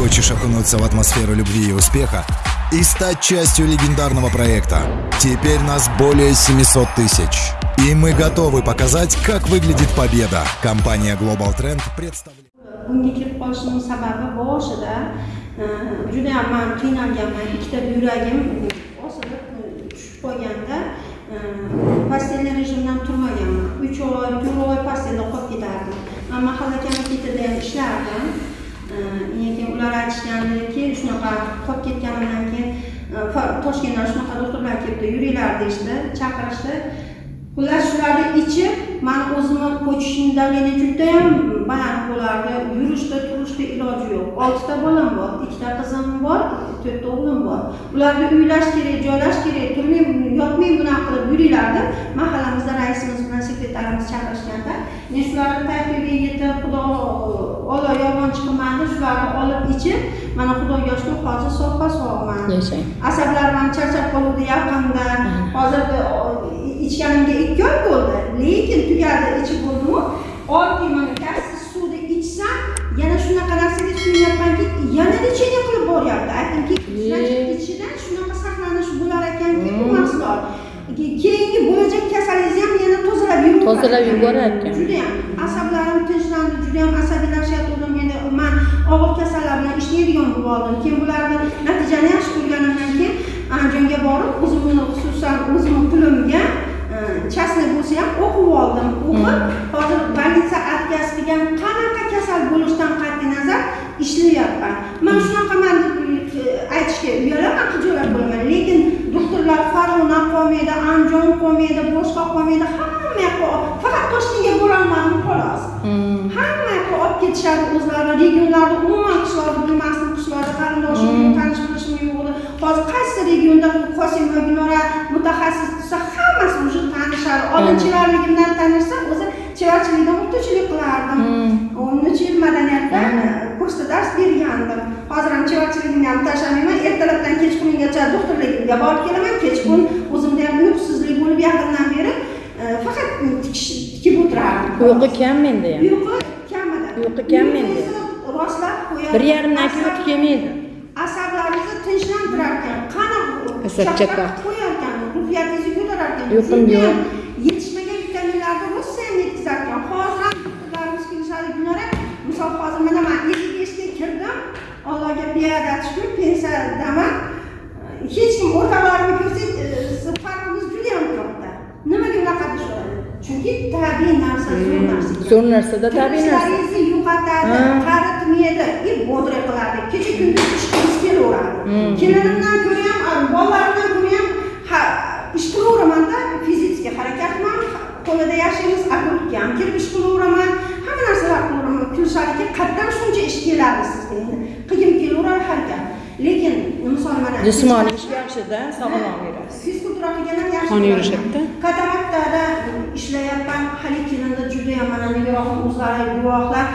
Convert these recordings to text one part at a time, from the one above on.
Хочешь окунуться в атмосферу любви и успеха и стать частью легендарного проекта? Теперь нас более 700 тысяч. И мы готовы показать, как выглядит победа. Компания Global Trend представляет... e, e, e, komitetida ham ishlardim keyin ular aytishgandiki shunaqa qolib ketganimdan keyin e, toshkentdan shunaqa doktorlar kelibdi yuringlar deyishdi chaqirishdi. Xullas shularni ichib mani o'zimni почечный давление judayam baland bo'lardi yurishda turishda iloji yo'q. Oltita bolam bor ikkita qizim bor to'rtta o'g'lim bor. Ularni uylash kerak joylash kerak turmay yotmay bunaqa qilib yuringlar deb mahallamizda raisimiz bilan sekretarimiz chaqirishganda men shularni tayfiga yetib xudo olloh yolg'onchi qilmadi shularni olib ichib mana xudoga shukur hozir soppa sog'man yashang. Asablarim ham charchab qoluvdi yaqinda. Hozir ichganimga ikki oy bo'ldi lekin tugadi ichib bo'ldimu? Oddiy mana gazsiz suvni ichsam yana shunaqa narsaga suyunyapmanki yana lechение qilib boryapti? Aytdimki ichida shunaqa saqlanish bo'lar ekanki bu mahsulot. Keyingi bo'lajak kasalingizni ham yana tozalab yuboradi. Tozalab yuborar ekan. Judayam asablarim tinchlandi. Judayam asabiylashayotgandim endi man og'ir kasallar bilan ishlaydigan bo'lib oldim. Keyin bularni natijani yaxshi ko'rganimdan keyin andijonga borib o'zimni xususan o'zimni pulimga частный bo'lsa ham o'qib oldim. O'qib hozir больница отказ qilgan qanaqa kasal bo'lishidan qat'iy nazar ishlayapman. Man shunaqaman deb aytishga uyalaman xijolat bo'laman. Lekin doktorlar farg'ona qolmaydi andijon qolmaydi boshqa qolmaydi hamma yoqqa faqat toshkentga borolmadim xolos hamma yoqqa olib ketishadi o'zlari regionlarni umuman qishloqni bilmasdim qishloqda qarindoshim yo'q tanish bilishim yo'q edi hozir qaysi regionda qosimova gulnora mutaxassis tursa hammasi уже tanishadi oldinchilarligimdan tanishsa o'zi chevarchilikda o'qituvchilik qilardim o'n uch yil madaniyatda kursda dars bergandim hozir ham chevarchiligimni ham tashlamayman. Ertalabdan kechqurungacha doktorligimga borib kelaman. Kechqurun o'zimda ham uyqusizlik bo'lib yaqindan beri faqat tikib o'tirardim uyqu kam menda ham. Uyqu uyqu kam menda. Rostlab qo'yadi bir yarimdan keyin uyqu kelmaydi asablaringizni tinchlantirar ekan qani Asab chaqar. qo'yar ekan ruhiyatingizni ko'tarar ekan Uyqum Sizga yo'q. yetishmagan vitaminlarni rosa ham yetkazar ekan hozir ham doktorlarimiz kelishadi. Gulnora misol hozir mana man ellik beshga kirdim. Allohga beadad shukur pensiyadaman. Hech kim o'rtalarimni ko'rsangiz farqimiz judayam katta. Nimaga unaqa deyishadi chunki tabiiy narsa zo'r narsa zo'r narsada tabiiy narsa Yo'qotadi Ha. qaritmaydi и бодрый qiladi kecha kunduz ishqingiz kelaveradi. Kelinimdan ko'ra ham bolalarimdan ko'ra ham ha, ish qilaveramanda fizический harakatman qo'lida yashaymiz огородga ham kirib ish qilaveraman hamma narsalar qilaveraman kulishadiki qayerdan shuncha ish keladi sizga? Endi qilgim kelaveradi harakat. Lekin misol mana jismoniy ish yaxshida sog'lom yurasiz. fizkultura qilgan ham yaxshi Qon yurishadida. kataraktada ishlayapman. Hali kelinda judayam mana nigohim o'zlari guvohlar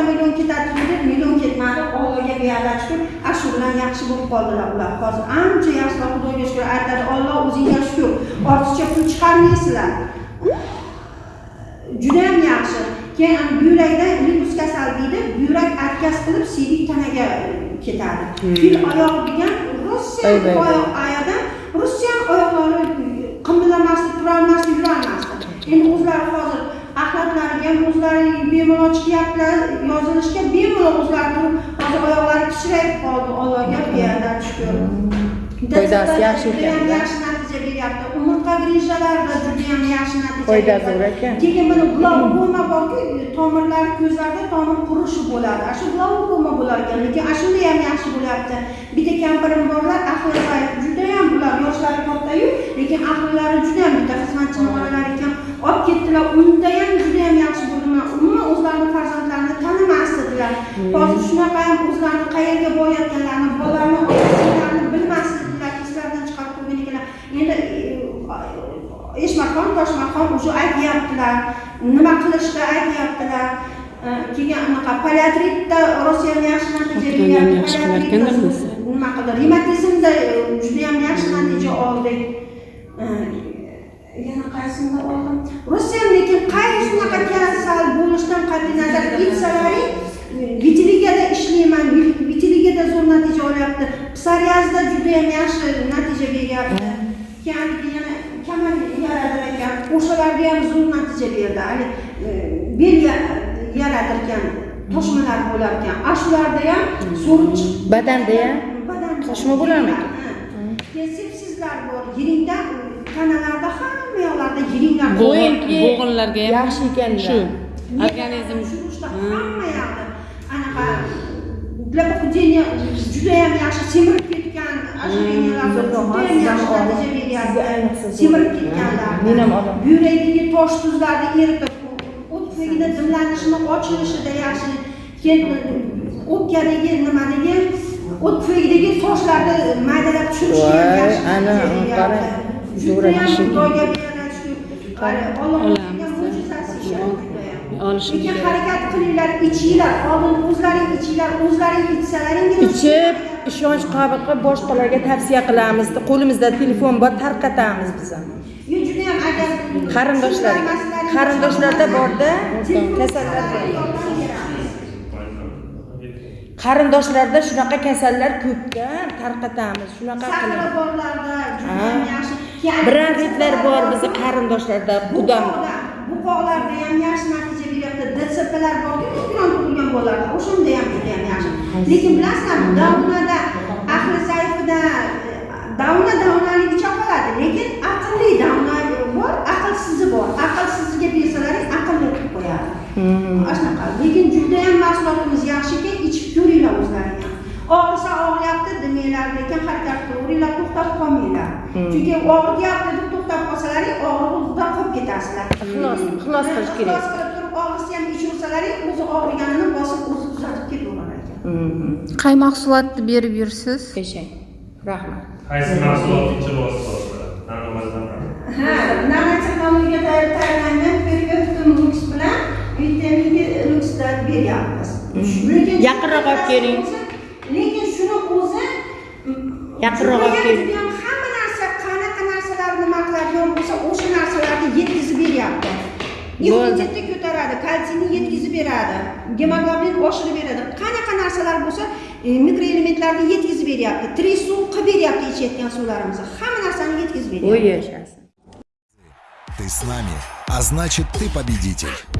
to'rtta million ketadi dedi million ketmadi. Ollohga beadad shukur ana shu bilan yaxshi bo'lib qoldilar ular. Hozir ancha yaxshilar xudoga shukur aytadi olloh o'zingga shukur ortiqcha pul chiqarmaysizlar. Judayam yaxshi. Keyin buyrakda lipus kasal deydi buyrak отказ qilib siydik tanaga ketadi. Fil oyog'i degan rossiya oyoq oyog'ida rossiya oyoqlari qimirlamasdi turolmasdi yurolmasdi endi o'zlari hozir axlatlariga ham o'zlari bemalol chiqyaptilar yozilishga bemalol o'zlari turib hozir oyoqlari kichrayib qoldi. Allohga beadad shukur Foydasi yaxshi ekan-da. yaxshi natija beryapti umurtqa grijjalarida judayam yaxshi natija Foyda zo'r ekan. keyin mana glaukoma borki tomirlari ko'zlarda tomir qurishi bo'ladi. Ana shu glaukoma bo'lar ekan lekin ana shunda ham yaxshi bo'lyapti. Bitta kampirim borlar ahli judayam ular yoshlari kattayu lekin ahllari judayam bitta. Xizmatchini bolalar ekan olib ketdilar unda ham judayam yaxshi bo'ldi man umuman o'zlarini farzandlarini tanimasdilar hozir shunaqa ham o'zlarini qayerga borayotganlarini bolalarini otalarini bilmasdilar eslaridan chiqarib qo'ygan ekanlar endi e, eshmatxon toshmatxon уже aytyaptilar nima qilishni aytyaptilar. E, keyin anaqa paliatritda rossiyada yaxshi natija beryapti nima qildi? Rematizmda judayam yaxshi natija oldik. E, yana qaysini oldim. Rossiya lekin qay shunaqa kasal bo'lishdan qat'iy nazar aytsalaring vitiligada ishlayman vitiligada zo'r natija olyapti psoriazda judayam yaxshi natija beryapti keyin yana kamal yaradir ekan. O'shalarda ham zo'r natija berdi haligi e, bel yaradirkan toshmalar bo'lar ekan Ashularda shularda ham zo'r hmm. badanda ham toshma bo'larmikan sepsizlar bor yiringda e, tanalarda yoqlarda yiringlar bor. Qo'yinki bo'g'inlarga ham yaxshi ekanlar. shu. Organizm Shurishda hamma yoqda anaqa для похудения juda ham yaxshi semirib ketgan zo'r. semirib ketganlar. Men ham buyrakdagi tosh tuzlarni eritib o't tufayli dimlanishini ochilishida yaxshi keyin o'pkadagi nimadagi? O't tufayidagi toshlarni maydalab tushirishga yaxshi ana, natija qarang. beryapti Zo'r juda ham kishi. xudoga Olamiz. lekin harakat qilinglar ichinglar oldin o'zlaring ichinglar o'zlaring ichsalaringgina ichib ishonch qobil qilib boshqalarga tavsiya qilamiz. Qo'limizda telefon bor tarqatamiz biz ham. Yo, judayam agar qarindoshlarga qarindoshlarda borda kasallar qarindoshlarda shunaqa kasallar ko'pda tarqatamiz. Shunaqa qilib. borlarda Ha. judayam yaxshi Bronxitlar bor bizni qarindoshlarda buqoqlar buqoqlarda ham yaxshi natija beryapti. Dtsplar borku migran tug'ilgan bolalarda o'shanda ham juda ham yaxshi. Lekin bilasizlarmi davnada ahli zaifida davna davnaligicha qoladi lekin aqlli davna bor aqlsizi bor. Aqlsiziga bersalaring aqlli qilib qo'yadi. Ana shunaqa lekin judayam mahsulotimiz yaxshi ekan ichib ko'ringlar o'zlaring ham og'risa og'riyapti demanglar lekin harakat qilaveringlar to'xtab qolmanglar. Chunki og'riyapti deb to'xtab qolsalaring og'riqda qolib ketasizlar Ixlos- ixlos qilish kerak. ixlos qilib turib og'risa ham ichaversalaring o'zi og'riganini bosib o'zi tuzatib ketaverar ekan qay mahsulotni berib yursiz eshak rahmat. Qaysi mahsulotni nanomadan ha nanotexnologiya tayyorlangan periodim lux bilan vitamin luxdan beryapmiz. Lekin Yaqinroq olib keling. Lekin shuni o'zi Yaqinroq olib judayam hamma narsa qanaqa narsalar nima qiladigan bo'lsa o'sha narsalarni yetkazib beryapti. Immunitetni ko'taradi kalsiyni yetkazib beradi gemoglobin oshirib beradi. Qanaqa narsalar bo'lsa e, mikroelementlarni yetkazib beryapti tirik suv qilib beryapti ichayotgan suvlarimizni. Hamma narsani yetkazib beryapti. U yashasin Ты с нами, а значит ты победитель.